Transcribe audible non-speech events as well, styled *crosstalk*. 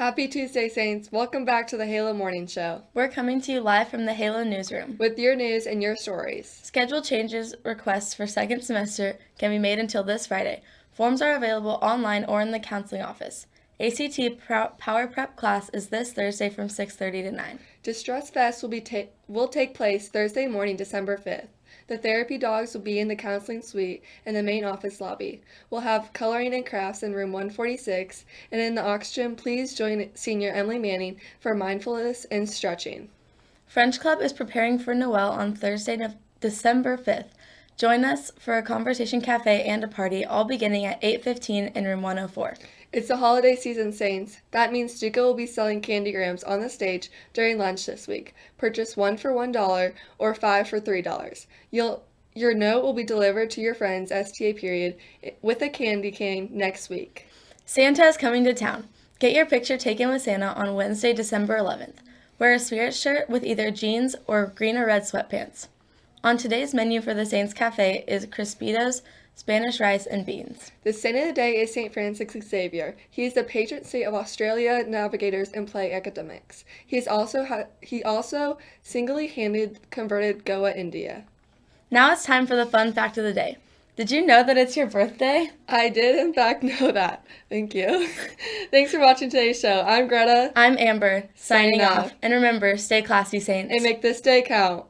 Happy Tuesday, Saints. Welcome back to the Halo Morning Show We're coming to you live from the Halo newsroom. with your news and your stories. Schedule changes requests for second semester can be made until this Friday. Forms are available online or in the counseling office. ACT Power Prep class is this Thursday from 6:30 to 9. Distress Fest will be ta- will take place Thursday morning, December 5th. The therapy dogs will be in the counseling suite in the main office lobby. We'll have coloring and crafts in room 146, and in the oxygen, please join senior Emily Manning for mindfulness and stretching. French Club is preparing for Noel on Thursday, December 5th. Join us for a conversation cafe and a party, all beginning at 8:15 in room 104. It's the holiday season, Saints. That means StuCo will be selling candy grams on the stage during lunch this week. Purchase one for one dollar or five for three dollars. You'll your note will be delivered to your friend's STA period with a candy cane next week. Santa is coming to town. Get your picture taken with Santa on Wednesday, December 11th. Wear a spirit shirt with either jeans or green or red sweatpants. On today's menu for the Saints Cafe is Crispitos, Spanish rice, and beans. The saint of the day is St. Francis Xavier. He is the patron saint of Australia navigators and play academics. He is also ha- he also single-handed converted Goa, India. Now it's time for the fun fact of the day. Did you know that it's your birthday? I did in fact know that. Thank you. *laughs* Thanks for watching today's show. I'm Greta, I'm Amber, signing, Signing off. off. And remember, stay classy, Saints. and make this day count.